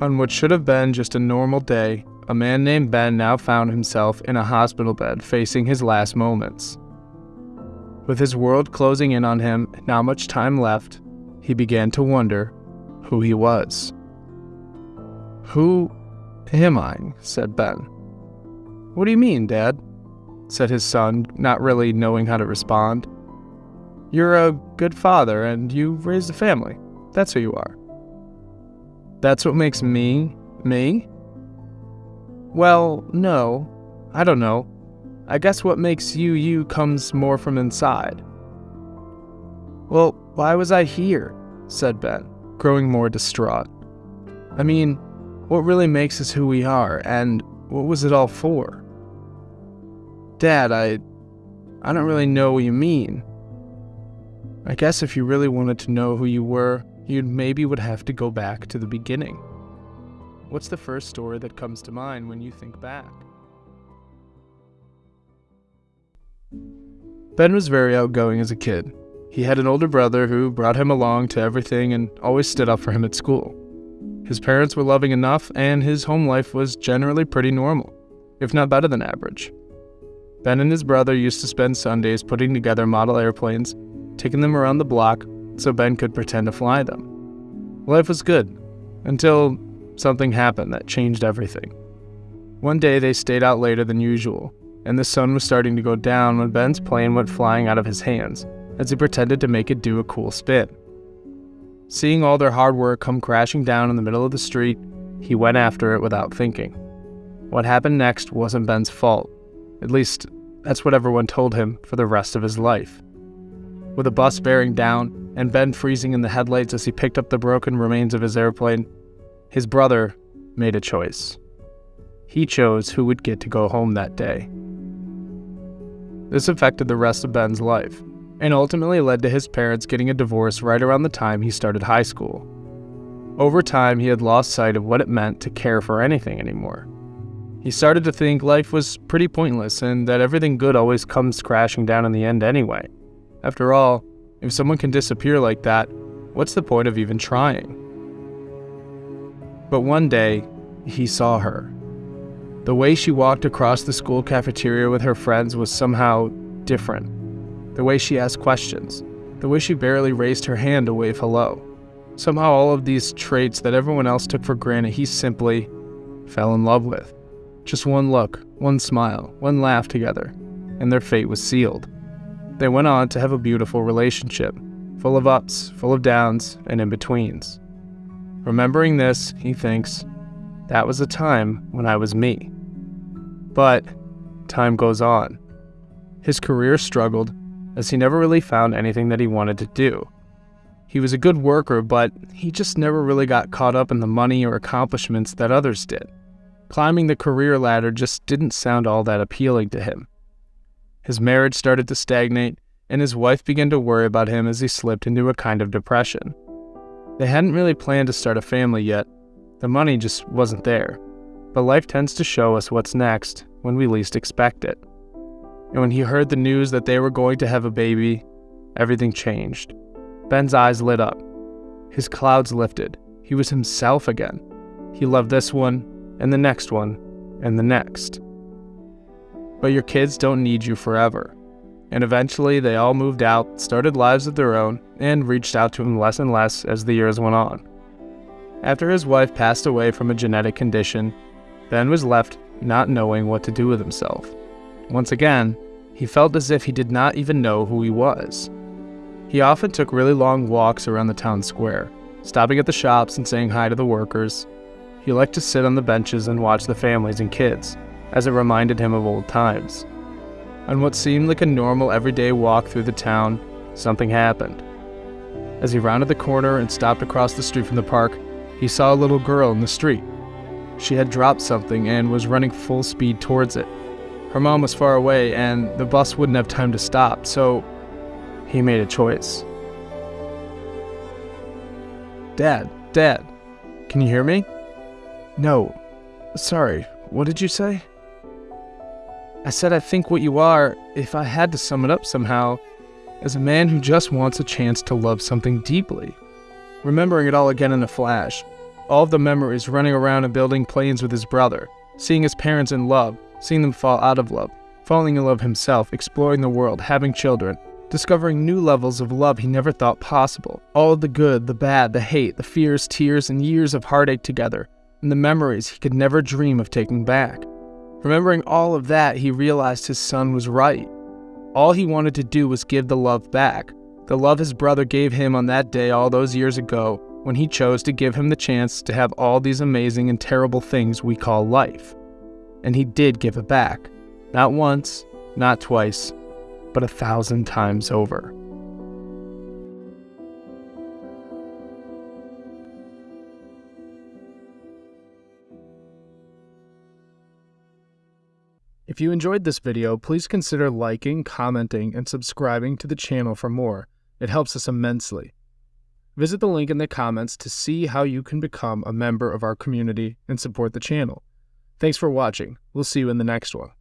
On what should have been just a normal day, a man named Ben now found himself in a hospital bed facing his last moments. With his world closing in on him not much time left, he began to wonder who he was. Who am I? said Ben. What do you mean, Dad? said his son, not really knowing how to respond. You're a good father and you raised a family. That's who you are. That's what makes me me? Well, no. I don't know. I guess what makes you you comes more from inside. Well, why was I here? said Ben, growing more distraught. I mean, what really makes us who we are, and what was it all for? Dad, I. I don't really know what you mean. I guess if you really wanted to know who you were, you maybe would have to go back to the beginning. What's the first story that comes to mind when you think back? Ben was very outgoing as a kid. He had an older brother who brought him along to everything and always stood up for him at school. His parents were loving enough, and his home life was generally pretty normal, if not better than average. Ben and his brother used to spend Sundays putting together model airplanes, taking them around the block so Ben could pretend to fly them. Life was good, until something happened that changed everything. One day they stayed out later than usual, and the sun was starting to go down when Ben's plane went flying out of his hands as he pretended to make it do a cool spin. Seeing all their hard work come crashing down in the middle of the street, he went after it without thinking. What happened next wasn't Ben's fault. At least, that's what everyone told him for the rest of his life. With a bus bearing down and Ben freezing in the headlights as he picked up the broken remains of his airplane, his brother made a choice. He chose who would get to go home that day. This affected the rest of Ben's life, and ultimately led to his parents getting a divorce right around the time he started high school. Over time, he had lost sight of what it meant to care for anything anymore. He started to think life was pretty pointless and that everything good always comes crashing down in the end anyway. After all, if someone can disappear like that, what's the point of even trying? But one day, he saw her. The way she walked across the school cafeteria with her friends was somehow different. The way she asked questions, the way she barely raised her hand to wave hello. Somehow, all of these traits that everyone else took for granted, he simply fell in love with. Just one look, one smile, one laugh together, and their fate was sealed. They went on to have a beautiful relationship, full of ups, full of downs, and in betweens. Remembering this, he thinks, that was a time when I was me. But time goes on. His career struggled as he never really found anything that he wanted to do. He was a good worker, but he just never really got caught up in the money or accomplishments that others did. Climbing the career ladder just didn't sound all that appealing to him. His marriage started to stagnate, and his wife began to worry about him as he slipped into a kind of depression. They hadn't really planned to start a family yet, the money just wasn't there. But life tends to show us what's next when we least expect it. And when he heard the news that they were going to have a baby, everything changed. Ben's eyes lit up. His clouds lifted. He was himself again. He loved this one, and the next one, and the next. But your kids don't need you forever. And eventually, they all moved out, started lives of their own, and reached out to him less and less as the years went on. After his wife passed away from a genetic condition, Ben was left not knowing what to do with himself. Once again, he felt as if he did not even know who he was. He often took really long walks around the town square, stopping at the shops and saying hi to the workers, he liked to sit on the benches and watch the families and kids, as it reminded him of old times. On what seemed like a normal everyday walk through the town, something happened. As he rounded the corner and stopped across the street from the park, he saw a little girl in the street. She had dropped something and was running full speed towards it. Her mom was far away and the bus wouldn't have time to stop, so he made a choice. Dad, Dad, can you hear me? No. Sorry, what did you say? I said I think what you are, if I had to sum it up somehow, is a man who just wants a chance to love something deeply. Remembering it all again in a flash, All of the memories running around and building planes with his brother, seeing his parents in love, seeing them fall out of love, falling in love himself, exploring the world, having children, discovering new levels of love he never thought possible. All of the good, the bad, the hate, the fears, tears, and years of heartache together, and the memories he could never dream of taking back. Remembering all of that, he realized his son was right. All he wanted to do was give the love back, the love his brother gave him on that day all those years ago when he chose to give him the chance to have all these amazing and terrible things we call life. And he did give it back. Not once, not twice, but a thousand times over. If you enjoyed this video, please consider liking, commenting, and subscribing to the channel for more. It helps us immensely. Visit the link in the comments to see how you can become a member of our community and support the channel. Thanks for watching. We'll see you in the next one.